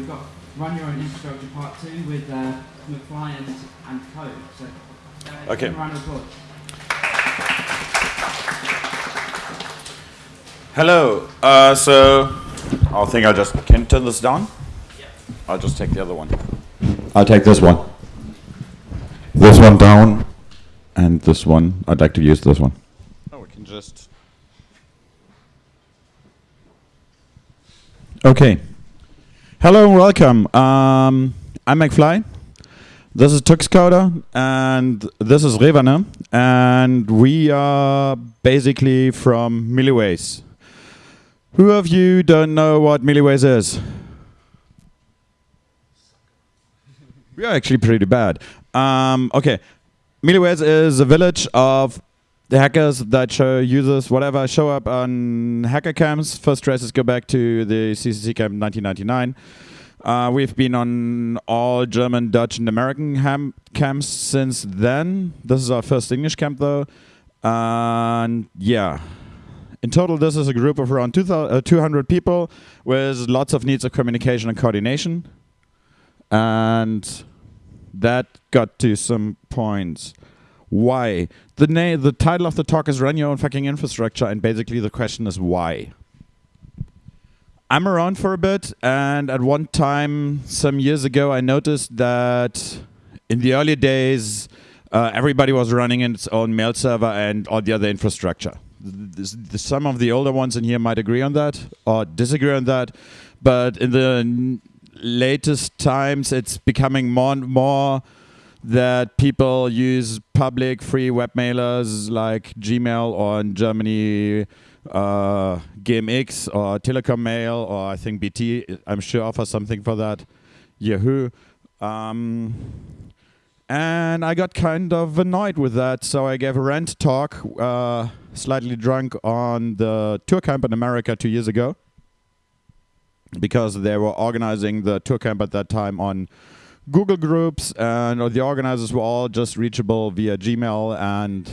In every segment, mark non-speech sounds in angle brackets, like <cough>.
We've got Run Your Own Infrastructure Part 2 with uh, McFly and, and Code. So, uh, Okay. Round of applause. Hello. Uh, so I think I'll just can turn this down. I'll just take the other one. I'll take this one. This one down, and this one. I'd like to use this one. Oh, we can just. Okay. Hello and welcome. Um, I'm McFly. This is Tuxcoder, and this is Revane, and we are basically from Milliways. Who of you don't know what Milliways is? We are actually pretty bad. Um, okay, Milliways is a village of the hackers that show users whatever show up on hacker camps. First traces go back to the CCC camp 1999. Uh, we've been on all German, Dutch, and American ham- camps since then. This is our first English camp, though. And yeah, in total, this is a group of around 2,000 uh, 200 people with lots of needs of communication and coordination. And that got to some points. Why? The na- the title of the talk is Run Your Own Fucking Infrastructure, and basically the question is why. I'm around for a bit, and at one time, some years ago, I noticed that in the early days, uh, everybody was running its own mail server and all the other infrastructure. Th- th- some of the older ones in here might agree on that or disagree on that, but in the latest times, it's becoming more and more that people use public free web mailers like Gmail or in Germany uh, or Telecom Mail or I think BT I'm sure offers something for that. Yahoo. Um, and I got kind of annoyed with that, so I gave a rant talk, uh, slightly drunk, on the ToorCamp in America two years ago, because they were organizing the ToorCamp at that time on Google Groups, and the organizers were all just reachable via Gmail and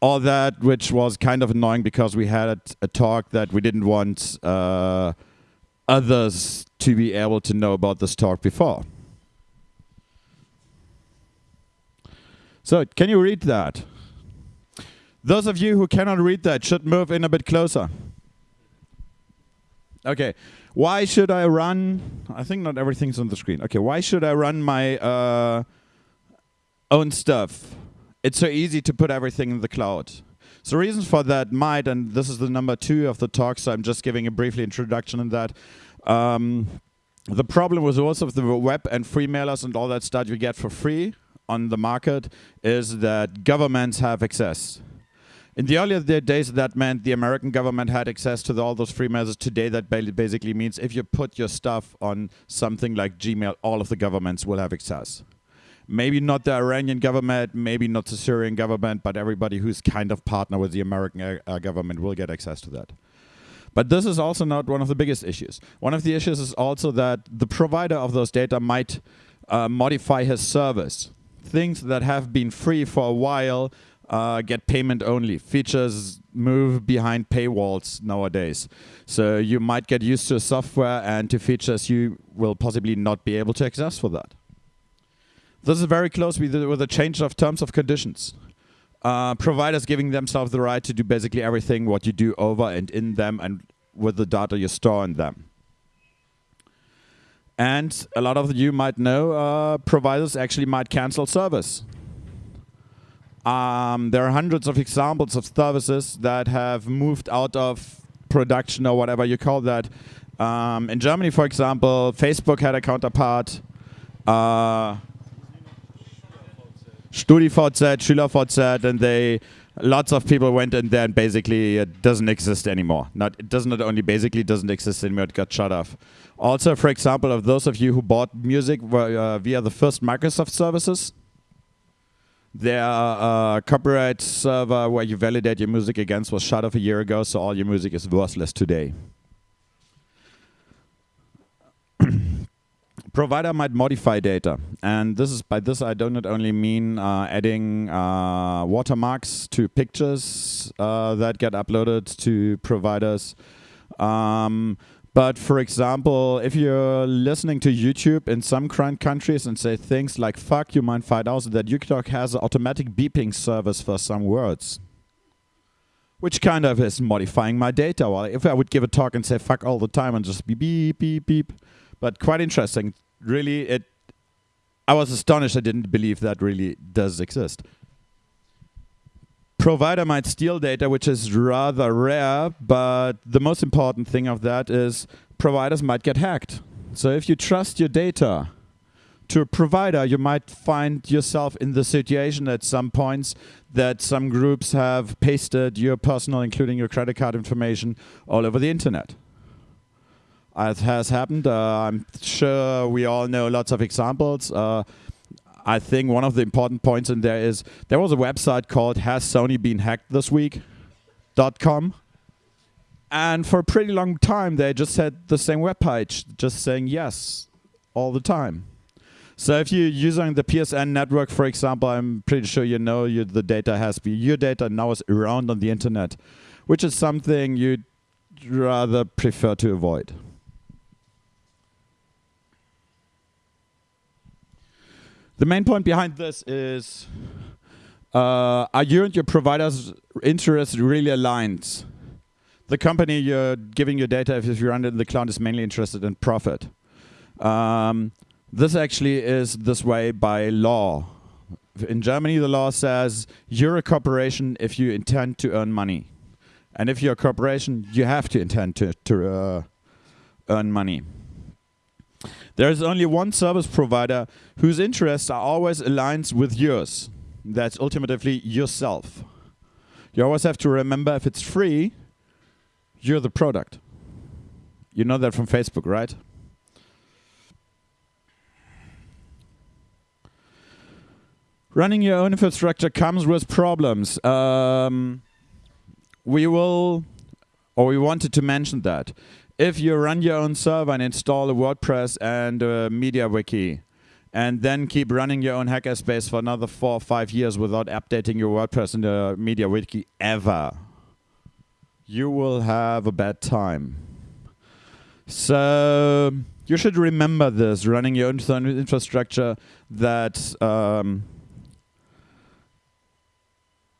all that, which was kind of annoying because we had a talk that we didn't want uh, others to be able to know about this talk before. So, can you read that? Those of you who cannot read that should move in a bit closer. Okay. Why should I run? I think not everything's on the screen. Okay. Why should I run my uh, own stuff? It's so easy to put everything in the cloud. So reasons for that might, and this is the number two of the talk, so I'm just giving a briefly introduction in that. Um, the problem with also the web and free mailers and all that stuff you get for free on the market is that governments have access. In the earlier days, that meant the American government had access to the, all those free mailers. Today, that basically means if you put your stuff on something like Gmail, all of the governments will have access. Maybe not the Iranian government, maybe not the Syrian government, but everybody who's kind of partner with the American uh, uh, government will get access to that. But this is also not one of the biggest issues. One of the issues is also that the provider of those data might uh, modify his service. Things that have been free for a while uh, get payment only. Features move behind paywalls nowadays. So you might get used to software and to features you will possibly not be able to access for that. This is very close with the, with change of terms of conditions. Uh, providers giving themselves the right to do basically everything what you do over and in them and with the data you store in them. And a lot of you might know uh, providers actually might cancel service. Um, there are hundreds of examples of services that have moved out of production or whatever you call that. Um, in Germany, for example, Facebook had a counterpart. Uh, StudiVZ, SchülerVZ, and they lots of people went in there and basically it doesn't exist anymore. Not it does not only basically doesn't exist anymore, it got shut off. Also, for example, of those of you who bought music uh, via the first Microsoft services, their uh, copyright server where you validate your music against was shut off a year ago, so all your music is worthless today. <clears throat> provider might modify data, and this is by this I do not only mean uh, adding uh, watermarks to pictures uh, that get uploaded to providers, um, But for example, if you're listening to YouTube in some countries and say things like fuck, you might find out that UKTalk has an automatic beeping service for some words. Which kind of is modifying my data. Well, if I would give a talk and say fuck all the time and just beep, beep, beep, beep. But quite interesting. Really, it. I was astonished. I didn't believe that really does exist provider might steal data, which is rather rare, but the most important thing of that is providers might get hacked. So if you trust your data to a provider, you might find yourself in the situation at some points that some groups have pasted your personal, including your credit card information, all over the internet. It has happened. Uh, I'm sure we all know lots of examples. Uh, I think one of the important points in there is there was a website called Has Sony Been Hacked This Week.com. And for a pretty long time, they just had the same web page, just saying yes all the time. So if you're using the PSN network, for example, I'm pretty sure you know you, the data has been, your data now is around on the internet, which is something you'd rather prefer to avoid. The main point behind this is uh, are you and your provider's interests really aligned? The company you're giving your data, if you run it in the cloud, is mainly interested in profit. Um, this actually is this way by law. In Germany, the law says you're a corporation if you intend to earn money. And if you're a corporation, you have to intend to, to uh, earn money. There is only one service provider whose interests are always aligned with yours. That's ultimately yourself. You always have to remember if it's free, you're the product. You know that from Facebook, right? Running your own infrastructure comes with problems. Um, we will, or we wanted to mention that if you run your own server and install a WordPress and a MediaWiki, and then keep running your own hackerspace for another four or five years without updating your WordPress and the MediaWiki ever, you will have a bad time. So you should remember this: running your own infrastructure that um,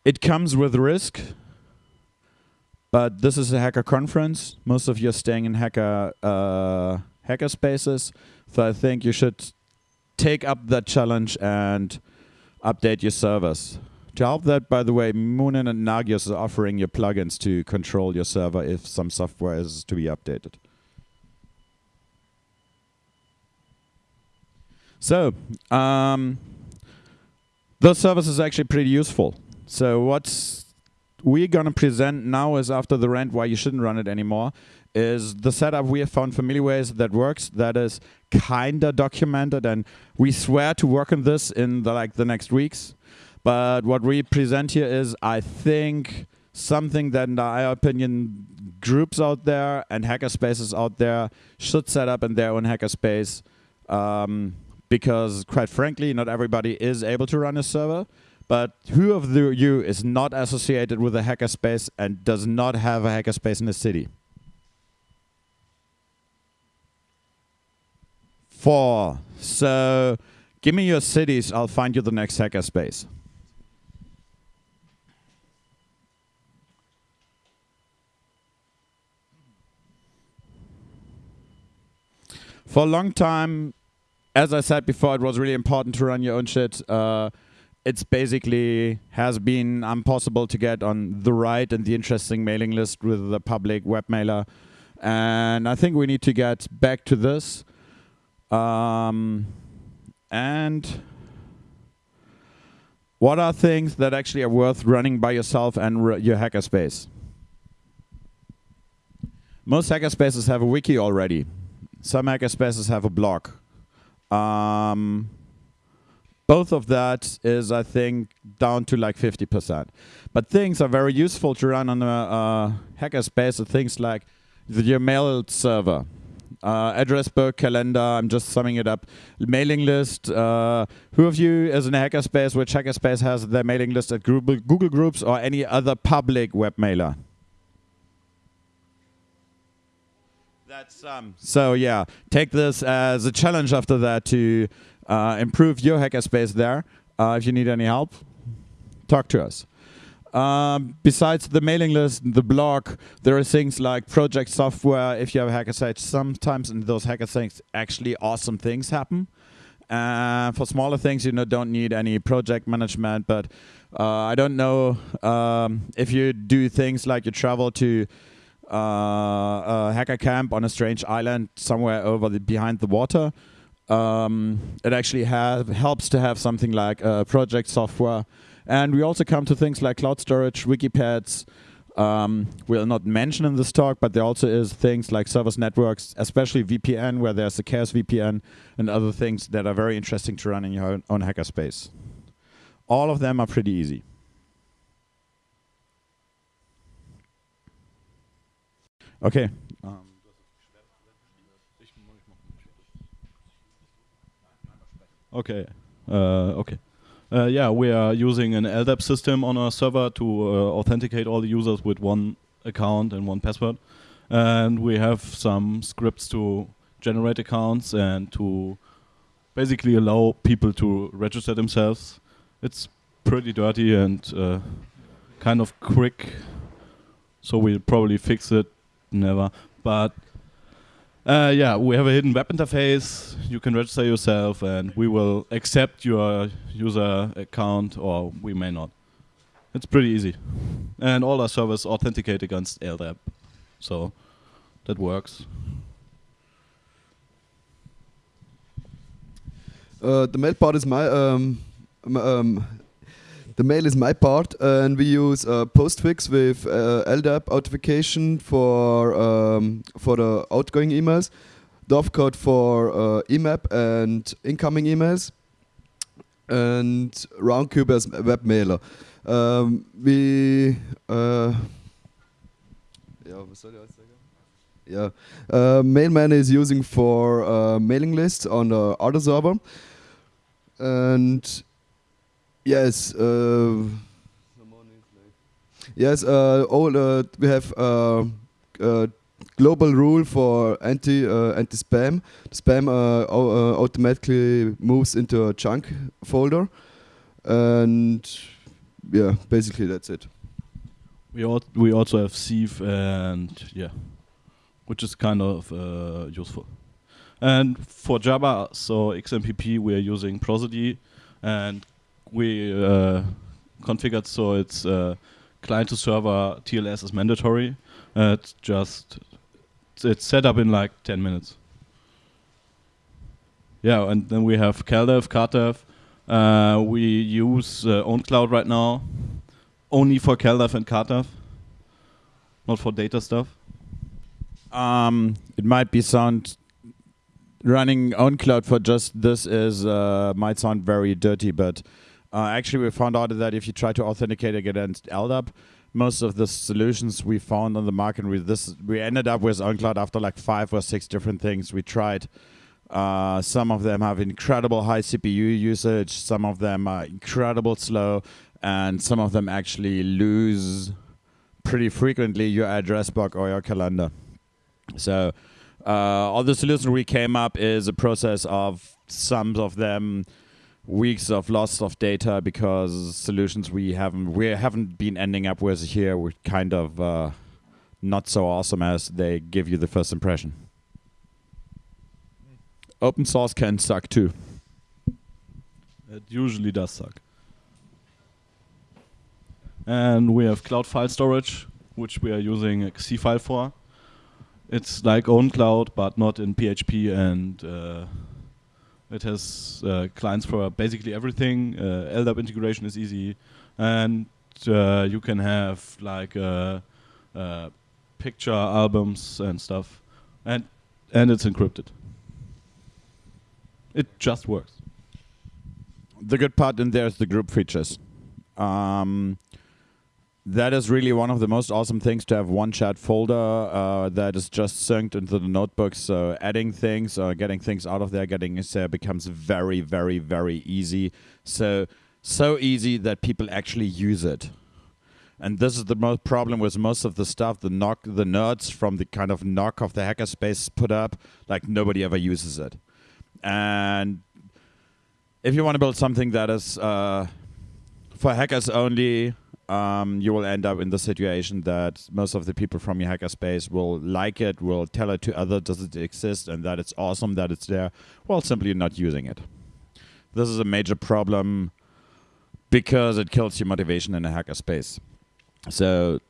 it comes with risk but this is a hacker conference. Most of you are staying in hacker uh, hacker spaces, so I think you should take up that challenge and update your servers. To help that, by the way, Munin and Nagios are offering you plugins to control your server if some software is to be updated. So, um, those service is actually pretty useful. So what's we're going to present now is after the rant why you shouldn't run it anymore is the setup we have found familiar ways that works that is kinda documented and we swear to work on this in the like the next weeks. But what we present here is i think something that in our opinion groups out there and hackerspaces out there should set up in their own hackerspace um, because quite frankly not everybody is able to run a server but who of the, you is not associated with a hackerspace and does not have a hackerspace in the city? Four. So give me your cities, I'll find you the next hackerspace. For a long time, as I said before, it was really important to run your own shit. Uh, it's basically has been impossible to get on the right and the interesting mailing list with the public web mailer. And I think we need to get back to this. Um, and what are things that actually are worth running by yourself and your hackerspace? Most hackerspaces have a wiki already. Some hackerspaces have a blog. Um, both of that is, I think, down to like 50%. But things are very useful to run on a uh, hackerspace. Things like the, your mail server, uh, address book, calendar. I'm just summing it up. Mailing list. Uh, who of you is in a hackerspace? Which hackerspace has their mailing list at Google, Google Groups or any other public web mailer? That's um. So yeah, take this as a challenge after that to uh, improve your hackerspace there. Uh, if you need any help, talk to us. Um, besides the mailing list, the blog, there are things like project software. If you have a hacker site, sometimes in those hacker sites, actually awesome things happen. Uh, for smaller things, you know, don't need any project management. But uh, I don't know um, if you do things like you travel to uh, a hacker camp on a strange island somewhere over the behind the water. Um, it actually have, helps to have something like project software and we also come to things like cloud storage, wikipads. Um, we'll not mention in this talk, but there also is things like service networks, especially VPN, where there's a Chaos VPN and other things that are very interesting to run in your own, own hackerspace. All of them are pretty easy. Okay. Um. Okay. Uh, okay. Uh, yeah, we are using an LDAP system on our server to uh, authenticate all the users with one account and one password. And we have some scripts to generate accounts and to basically allow people to register themselves. It's pretty dirty and uh, kind of quick, so we'll probably fix it never. But uh, yeah, we have a hidden web interface. You can register yourself, and we will accept your user account, or we may not. It's pretty easy, and all our servers authenticate against LDAP, so that works. Uh, the mail part is my um, um, the mail is my part, and we use uh, Postfix with uh, LDAP authentication for um, for the outgoing emails, Dovecot for uh, IMAP and incoming emails, and Roundcube as web mailer. Um, we uh, yeah, was Yeah, uh, Mailman is using for uh, mailing lists on the other server, and Yes. Uh, yes. Uh, all uh, we have uh, uh, global rule for anti uh, anti spam. Spam automatically moves into a junk folder, and yeah, basically that's it. We al we also have Sieve and yeah, which is kind of useful. And for Jabber, so XMPP, we are using Prosody and we uh, configured so it's uh, client to server TLS is mandatory. Uh, it's just it's set up in like 10 minutes. Yeah, and then we have CalDAV, CardDAV. Uh, we use uh, OwnCloud right now, only for CalDAV and CardDAV, not for data stuff. Um, it might be sound running OwnCloud for just this is uh, might sound very dirty, but uh, actually, we found out that if you try to authenticate against LDAP, most of the solutions we found on the market with this, we ended up with OwnCloud after like five or six different things we tried. Uh, some of them have incredible high CPU usage, some of them are incredible slow, and some of them actually lose pretty frequently your address book or your calendar. So, uh, all the solutions we came up is a process of some of them weeks of loss of data because solutions we haven't we haven't been ending up with here were kind of uh, not so awesome as they give you the first impression. Open source can suck too. It usually does suck. And we have cloud file storage, which we are using Seafile for. It's like OwnCloud, but not in PHP and uh, it has uh, clients for basically everything. Uh, LDAP integration is easy, and uh, you can have like uh, uh, picture albums and stuff, and and it's encrypted. It just works. The good part in there is the group features. Um, that is really one of the most awesome things to have one chat folder uh, that is just synced into the notebook. So adding things or getting things out of there, getting it there becomes very, very, very easy. So so easy that people actually use it. And this is the most problem with most of the stuff the knock the nerds from the kind of knock of the hackerspace put up, like nobody ever uses it. And if you want to build something that is uh, for hackers only, um, you will end up in the situation that most of the people from your hackerspace will like it, will tell it to others, does it exist, and that it's awesome that it's there, while simply not using it. This is a major problem because it kills your motivation in a hackerspace. So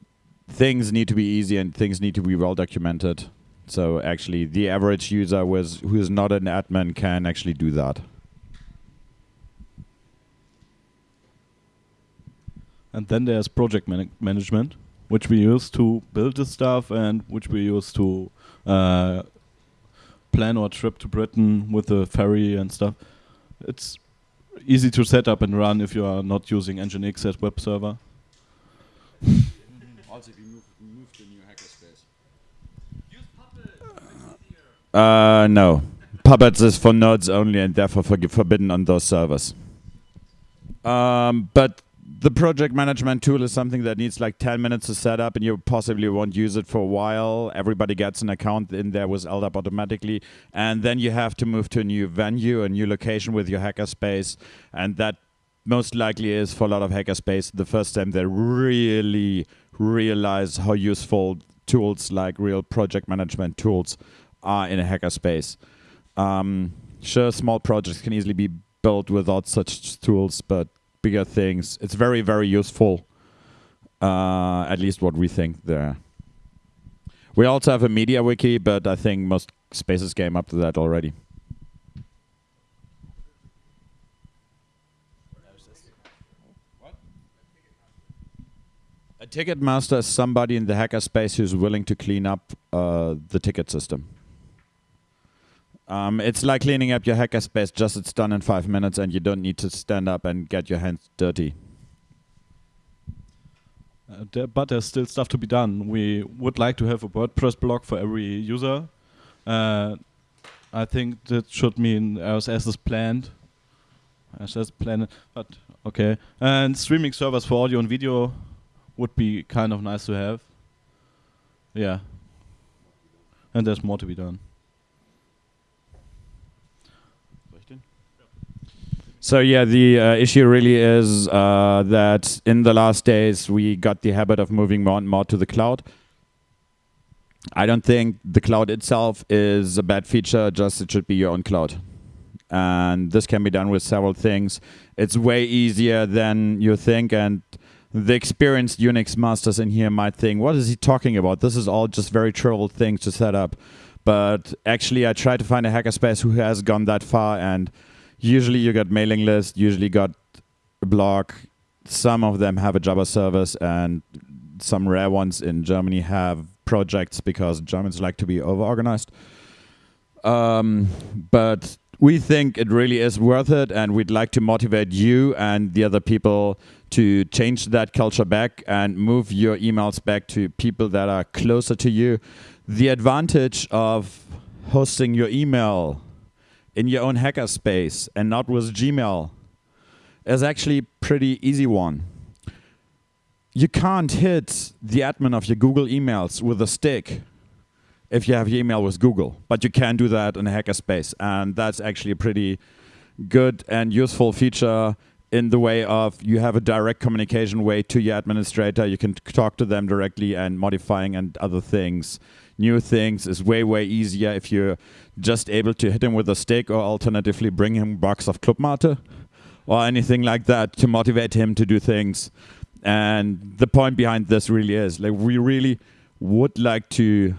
things need to be easy and things need to be well documented. So actually, the average user who is not an admin can actually do that. And then there's project man management, which we use to build the stuff and which we use to uh, plan our trip to Britain with the ferry and stuff. It's easy to set up and run if you are not using Nginx as web server. <laughs> also, if you move, move to a new hackerspace. Uh, no. Puppets is for nodes only and therefore forg- forbidden on those servers. Um, but the project management tool is something that needs like 10 minutes to set up and you possibly won't use it for a while. Everybody gets an account in there with LDAP automatically. And then you have to move to a new venue, a new location with your hackerspace. And that most likely is for a lot of hackerspace the first time they really realize how useful tools like real project management tools are in a hackerspace. Um, sure, small projects can easily be built without such tools, but bigger things, it's very, very useful. Uh, at least what we think there. We also have a media wiki, but I think most spaces came up to that already. A ticket master is somebody in the hacker space who's willing to clean up uh, the ticket system. Um, it's like cleaning up your hackerspace, just it's done in five minutes and you don't need to stand up and get your hands dirty. Uh, there, but there's still stuff to be done. We would like to have a WordPress blog for every user. Uh, I think that should mean RSS is planned. RSS planned, but okay. And streaming servers for audio and video would be kind of nice to have. Yeah. And there's more to be done. So yeah, the uh, issue really is uh, that in the last days we got the habit of moving more and more to the cloud. I don't think the cloud itself is a bad feature, just it should be your own cloud. And this can be done with several things. It's way easier than you think and the experienced Unix masters in here might think, what is he talking about? This is all just very trivial things to set up. But actually I tried to find a hackerspace who has gone that far and usually you got mailing list, usually got a blog. Some of them have a Jabber service, and some rare ones in Germany have projects because Germans like to be over-organized. Um, but we think it really is worth it, and we'd like to motivate you and the other people to change that culture back and move your emails back to people that are closer to you. The advantage of hosting your email in your own hackerspace and not with Gmail is actually pretty easy one. You can't hit the admin of your Google emails with a stick if you have your email with Google, but you can do that in a hackerspace, and that's actually a pretty good and useful feature in the way of you have a direct communication way to your administrator. You can talk to them directly and modifying and other things. New things is way, way easier if you're just able to hit him with a stick or alternatively bring him box of Club-Mate or anything like that to motivate him to do things. And the point behind this really is like we really would like to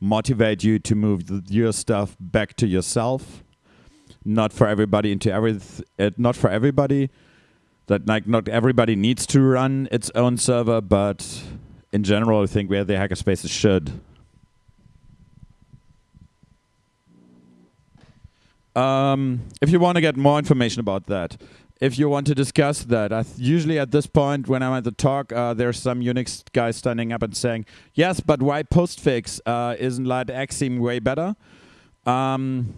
motivate you to move your stuff back to yourself not for everybody into every uh, not for everybody that like not everybody needs to run its own server but in general i think where the hackerspaces should um, if you want to get more information about that if you want to discuss that I th- usually at this point when i'm at the talk uh, there's some unix guy standing up and saying yes but why postfix uh, isn't Exim way better um,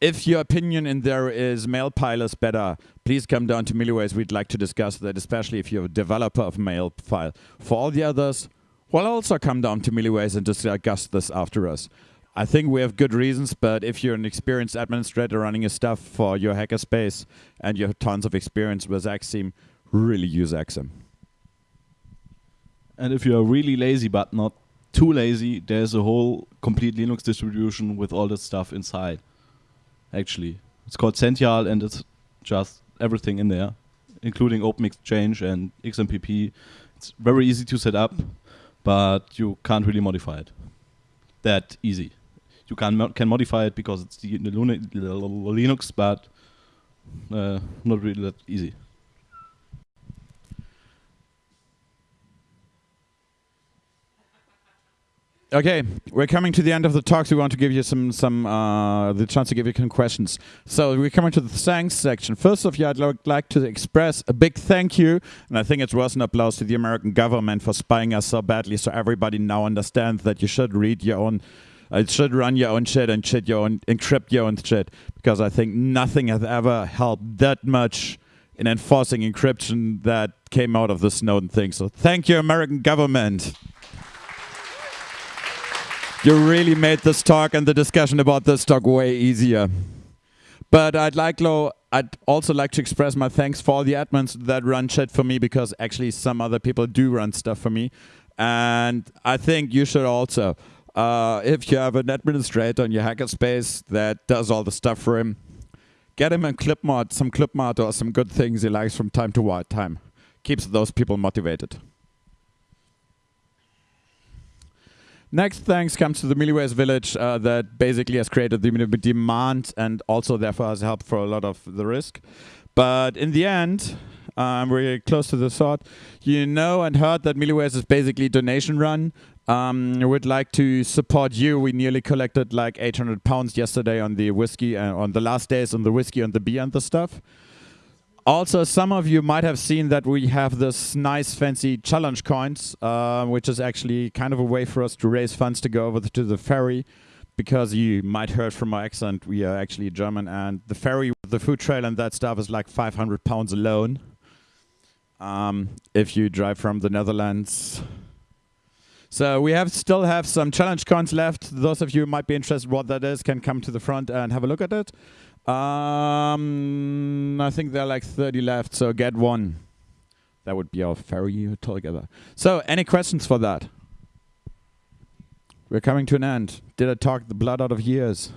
if your opinion in there is MailPile is better, please come down to Milliways. We'd like to discuss that, especially if you're a developer of MailPile. For all the others, well, also come down to Milliways and discuss this after us. I think we have good reasons, but if you're an experienced administrator running your stuff for your hackerspace and you have tons of experience with Exim, really use Exim. And if you're really lazy but not too lazy, there's a whole complete Linux distribution with all this stuff inside. Actually, it's called Zentyal, and it's just everything in there, including OpenExchange and XMPP. It's very easy to set up, but you can't really modify it that easy. You can mo can modify it because it's the, the Linux, but uh, not really that easy. Okay, we're coming to the end of the talks. We want to give you some some uh, the chance to give you some questions. So we're coming to the thanks section. First of all, I'd like to express a big thank you, and I think it's worth an applause to the American government for spying us so badly, so everybody now understands that you should read your own, uh, should run your own shit and shit your own, encrypt your own shit, because I think nothing has ever helped that much in enforcing encryption that came out of the Snowden thing. So thank you, American government. You really made this talk and the discussion about this talk way easier. But I'd like, Lo, I'd also like to express my thanks for all the admins that run chat for me because actually some other people do run stuff for me. And I think you should also, uh, if you have an administrator in your hackerspace that does all the stuff for him, get him a Club-Mate, some Club-Mate or some good things he likes from time to time. Keeps those people motivated. Next thanks comes to the Milliways village uh, that basically has created the demand and also therefore has helped for a lot of the risk. But in the end, um, we're close to the thought. You know and heard that Milliways is basically donation run. Um, would like to support you. We nearly collected like 800 pounds yesterday on the whiskey, uh, on the last days on the whiskey and the beer and the stuff. Also, some of you might have seen that we have this nice fancy challenge coins, uh, which is actually kind of a way for us to raise funds to go over to the ferry. Because you might heard from my accent, we are actually German, and the ferry, the food trail and that stuff is like 500 pounds alone. Um, if you drive from the Netherlands. So we have still have some challenge coins left. Those of you might be interested what that is can come to the front and have a look at it. Um, I think there are like 30 left, so get one. That would be our ferry together. So, any questions for that? We're coming to an end. Did I talk the blood out of years?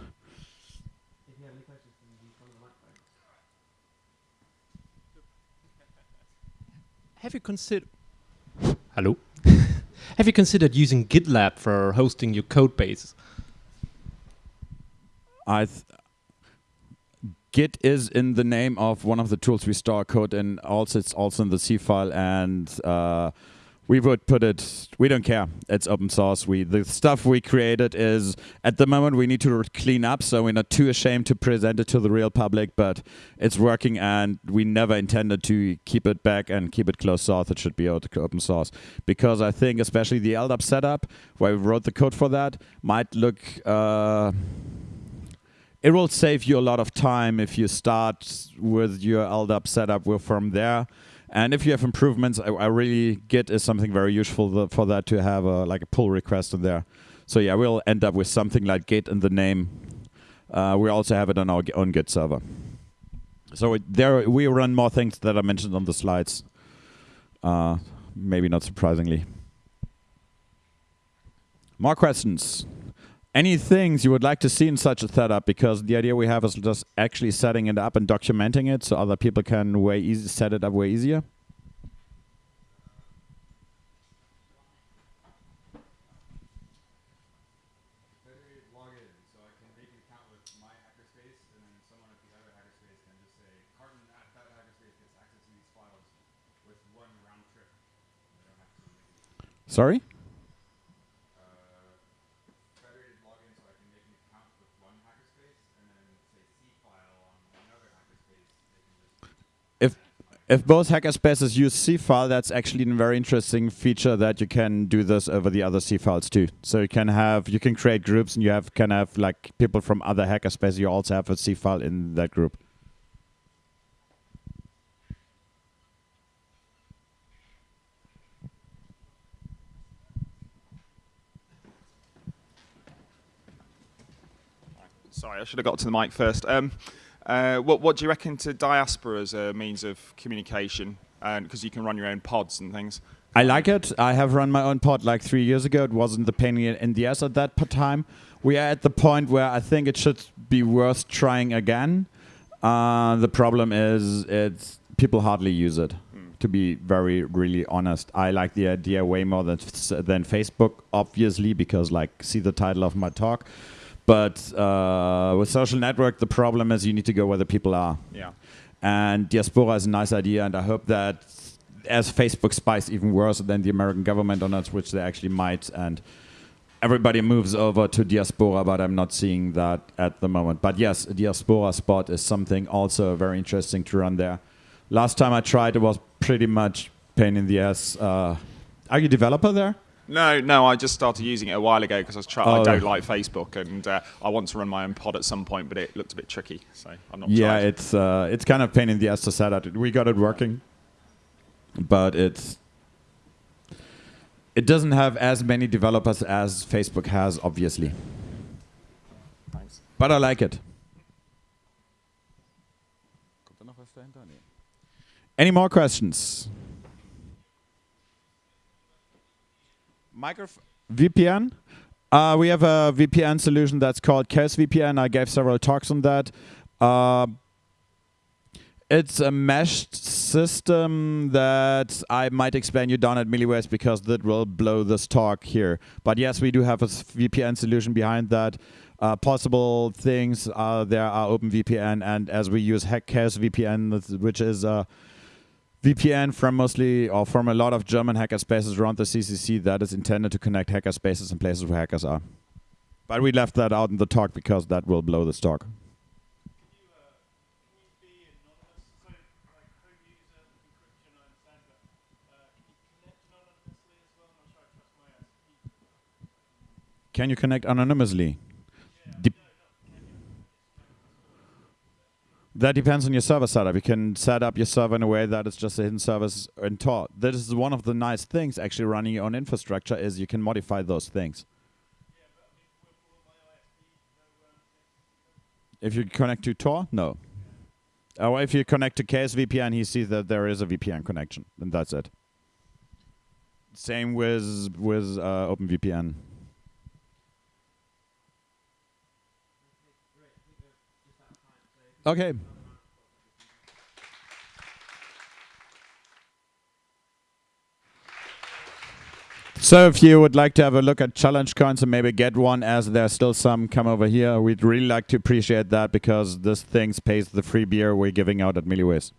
Have you considered? Hello. <laughs> Have you considered using GitLab for hosting your code base? I Git is in the name of one of the tools we store code in. Also, it's also in the Seafile, and uh, we would put it. We don't care. It's open source. We the stuff we created is at the moment we need to clean up, so we're not too ashamed to present it to the real public. But it's working, and we never intended to keep it back and keep it closed source. It should be open source because I think, especially the LDAP setup, where we wrote the code for that, might look. Uh, it will save you a lot of time if you start with your LDAP setup from there. And if you have improvements, I, I really Git is something very useful for that to have a, like a pull request in there. So yeah, we'll end up with something like Git in the name. Uh, we also have it on our own Git server. So it, there we run more things that I mentioned on the slides. Uh, maybe not surprisingly. More questions? Any things you would like to see in such a setup because the idea we have is just actually setting it up and documenting it so other people can way easy set it up way easier Sorry? If both hackerspaces use Seafile, that's actually a very interesting feature that you can do this over the other Seafiles too. So you can have you can create groups and you have can have like people from other hackerspaces. You also have a Seafile in that group. Sorry, I should have got to the mic first. Um, uh, what, what do you reckon to diaspora as a means of communication? Because you can run your own pods and things. I like it. I have run my own pod like three years ago. It wasn't the pain in the ass at that time. We are at the point where I think it should be worth trying again. Uh, the problem is it's people hardly use it. To be very really honest, I like the idea way more than than Facebook, obviously, because like see the title of my talk. But uh, with social network, the problem is you need to go where the people are. Yeah. And diaspora is a nice idea, and I hope that as Facebook spies even worse than the American government on it, which they actually might, and everybody moves over to diaspora, but I'm not seeing that at the moment. But yes, diaspora spot is something also very interesting to run there. Last time I tried, it was pretty much pain in the ass. Uh, are you a developer there? No, no, I just started using it a while ago because I was try- Oh. I don't like Facebook and uh, I want to run my own pod at some point, but it looked a bit tricky, so I'm not. Yeah, tried. it's uh, it's kind of pain in the ass to set up. We got it working, but it's it doesn't have as many developers as Facebook has, obviously. Thanks. But I like it. Any more questions? VPN. Uh, we have a VPN solution that's called Chaos VPN. I gave several talks on that. Uh, it's a meshed system that I might explain you down at Milliways because that will blow this talk here. But yes, we do have a VPN solution behind that. Uh, possible things uh, there are OpenVPN, and as we use Hack Chaos VPN, which is a VPN from mostly or from a lot of German hacker spaces around the CCC that is intended to connect hacker spaces in places where hackers are. But we left that out in the talk because that will blow this talk. Can you connect anonymously? That depends on your server setup. You can set up your server in a way that it's just a hidden service in Tor. This is one of the nice things actually running your own infrastructure is you can modify those things. If you connect to Tor, no. Or if you connect to KSVPN, he sees that there is a VPN connection, and that's it. Same with with uh, OpenVPN. Okay. So if you would like to have a look at challenge coins and maybe get one as there's still some come over here, we'd really like to appreciate that because this thing pays the free beer we're giving out at Milliways.